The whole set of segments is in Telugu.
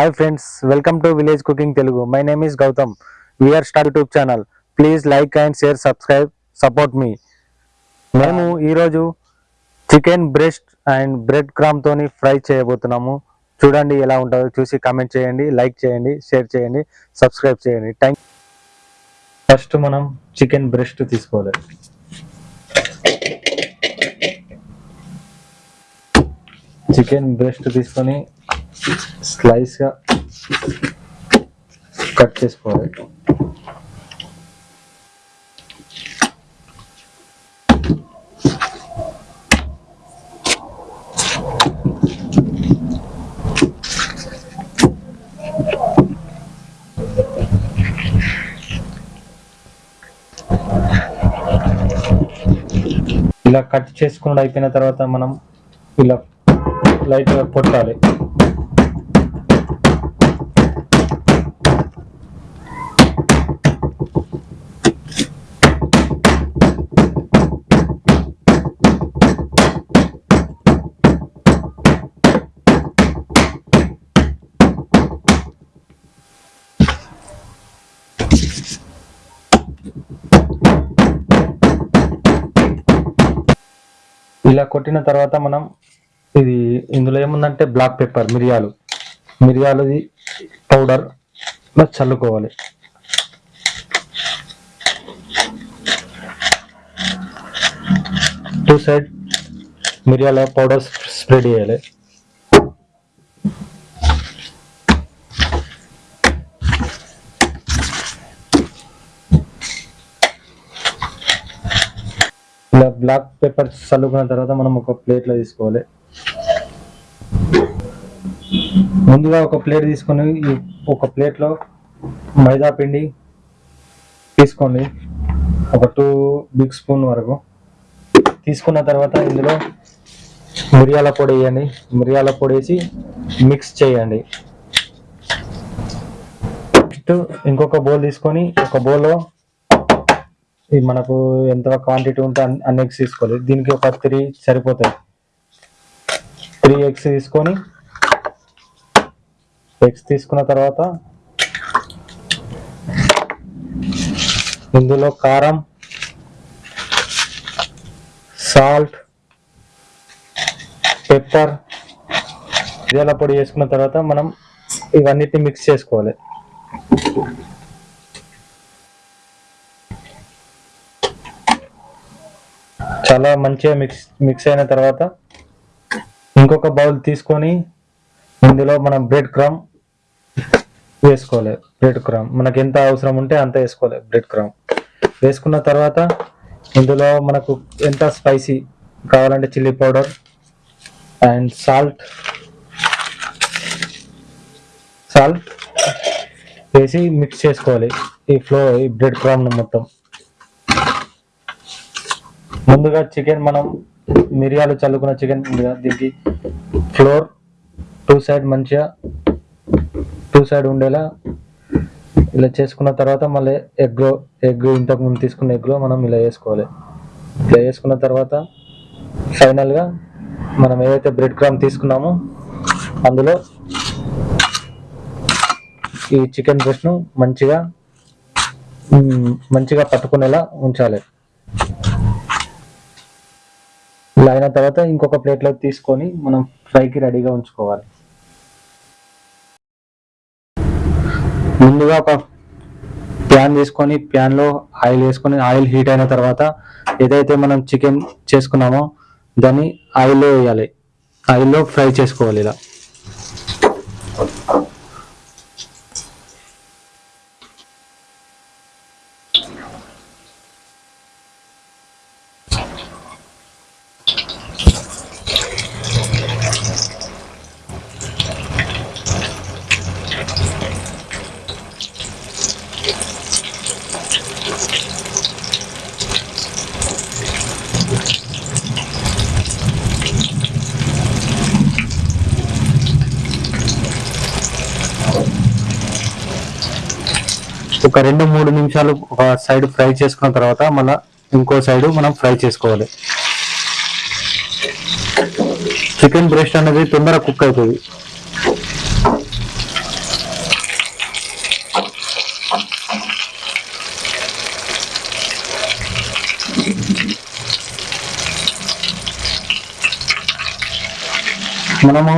Hi friends welcome to village cooking Telugu my name is Gautam V R star YouTube channel please like and share subscribe support మీ మేము ఈరోజు chicken breast and bread crumb తోని ఫ్రై చేయబోతున్నాము. చూడండి ఎలా ఉంటుందో చూసి కామెంట్ చేయండి లైక్ చేయండి షేర్ చేయండి సబ్స్క్రైబ్ చేయండి. థ్యాంక్ ఫస్ట్ మనం చికెన్ బ్రెస్ట్ తీసుకోవాలి. చికెన్ బ్రెస్ట్ తీసుకొని స్లైస్గా కట్ చేసుకోవాలి. ఇలా కట్ చేసుకున్నది అయిపోయిన తర్వాత మనం ఇలా లైట్గా కొట్టాలి. ఇలా కొట్టిన తర్వాత మనం ఇది ఇందులో ఏముందంటే బ్లాక్ పెప్పర్ మిరియాలు. మిరియాలది పౌడర్ చల్లుకోవాలి. టూ సైడ్ మిరియాల పౌడర్ స్ప్రెడ్ చేయాలి. బ్లాక్ పేపర్ చల్లుకున్న తర్వాత మనం ఒక ప్లేట్లో తీసుకోవాలి. ముందుగా ఒక ప్లేట్ తీసుకొని ఒక ప్లేట్లో మైదా పిండి తీసుకోండి. ఒక టూ బిగ్ స్పూన్ వరకు. తీసుకున్న తర్వాత ఇందులో మిరియాల పొడి వేయండి. మిరియాల పొడి వేసి మిక్స్ చేయండి. నెక్స్ట్ ఇంకొక బౌల్ తీసుకొని ఒక బౌల్లో ఇది మనకు ఎంత క్వాంటిటీ ఉంటే అన్ని- అన్ని ఎగ్స్ తీసుకోవాలి. దీనికి ఒక త్రీ సరిపోతాయి. త్రీ ఎగ్స్ తీసుకొని ఎగ్స్ తీసుకున్న తర్వాత ఇందులో కారం సాల్ట్ పెప్పర్ ఇదేలా పొడి చేసుకున్న తర్వాత మనం ఇవన్నిటిని మిక్స్ చేసుకోవాలి. చాలా మంచిగా మిక్స్ మిక్స్ అయిన తర్వాత ఇంకొక బౌల్ తీసుకొని ఇందులో మనం బ్రెడ్ క్రమ్ వేసుకోవాలి. బ్రెడ్ క్రమ్ మనకు ఎంత అవసరం ఉంటే అంత వేసుకోవాలి బ్రెడ్ క్రమ్ వేసుకున్న తర్వాత ఇందులో మనకు ఎంత స్పైసీ కావాలంటే chilli powder and salt salt వేసి మిక్స్ చేసుకోవాలి. ఈ ఫ్లో ఈ బ్రెడ్ క్రామ్ను మొత్తం. ముందుగా చికెన్ మనం మిరియాలు చల్లుకున్న చికెన్ ముందుగా దీనికి ఫ్లోర్ టూ సైడ్ మంచిగా టూ సైడ్ ఉండేలా ఇలా చేసుకున్న తర్వాత మళ్ళీ ఎగ్ ఎగ్ ఇంతకు ముందు తీసుకున్న ఎగ్లో మనం ఇలా వేసుకోవాలి. ఇలా వేసుకున్న తర్వాత ఫైనల్గా మనం ఏదైతే బ్రెడ్ క్రామ్ తీసుకున్నామో అందులో ఈ చికెన్ బ్రెస్ట్ను మంచిగా మంచిగా పట్టుకునేలా ఉంచాలి. ఇలా అయిన తర్వాత ఇంకొక ప్లేట్లో తీసుకొని మనం ఫ్రైకి రెడీగా ఉంచుకోవాలి. ముందుగా ఒక ప్యాన్ తీసుకొని ప్యాన్లో ఆయిల్ వేసుకొని ఆయిల్ హీట్ అయిన తర్వాత ఏదైతే మనం చికెన్ చేసుకున్నామో దాన్ని ఆయిల్లో వేయాలి. ఆయిల్లో ఫ్రై చేసుకోవాలి ఇలా. ఒక రెండు మూడు నిమిషాలు ఒక సైడ్ ఫ్రై చేసుకున్న తర్వాత మళ్ళీ ఇంకో సైడ్ మనం ఫ్రై చేసుకోవాలి. చికెన్ బ్రెస్ట్ అనేది తొందర కుక్ అవుతుంది. మనము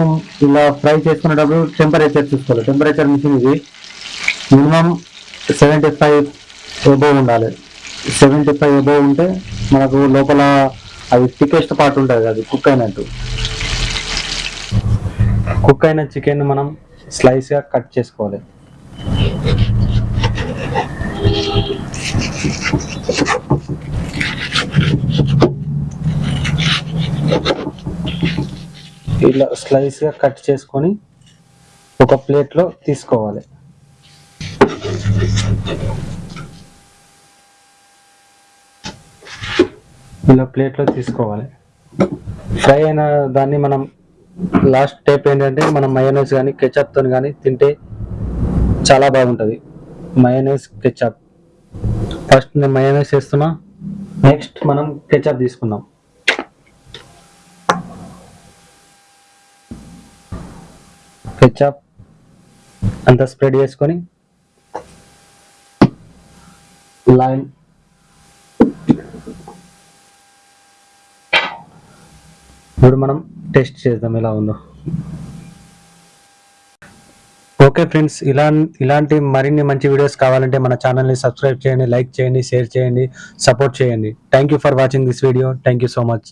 ఇలా ఫ్రై చేసుకునేటప్పుడు టెంపరేచర్ చూసుకోవాలి. టెంపరేచర్ మిషన్ ఇది. మినిమం సెవెంటీ ఫైవ్ ఎబోవ్ ఉండాలి. సెవెంటీ ఫైవ్ ఎబోవ్ ఉంటే మనకు లోపల అది థికెస్ట్ పార్ట్ ఉంటుంది అది కుక్ అయినట్టు. కుక్ అయిన చికెన్ మనం స్లైస్గా కట్ చేసుకోవాలి. ఇలా స్లైస్గా కట్ చేసుకొని ఒక ప్లేట్లో తీసుకోవాలి. ఇలా ప్లేట్లో తీసుకోవాలి. ఫ్రై అయిన దాన్ని మనం లాస్ట్ స్టెప్ ఏంటంటే మనం మయోనైస్ కానీ కెచప్తో కానీ తింటే చాలా బాగుంటుంది. మయోనైస్ కెచప్ ఫస్ట్ నేను మయోనైస్ వేస్తున్నా. నెక్స్ట్ మనం కెచప్ తీసుకుందాం. కెచప్ అంతా స్ప్రెడ్ చేసుకొని line. ఇప్పుడు మనం టెస్ట్ చేద్దాం ఎలా ఉందో. ఓకే ఫ్రెండ్స్ ఇలా ఇలాంటి మరిన్ని మంచి వీడియోస్ కావాలంటే మన ఛానల్ని సబ్స్క్రైబ్ చేయండి లైక్ చేయండి షేర్ చేయండి సపోర్ట్ చేయండి. Thank you for watching this video thank you so much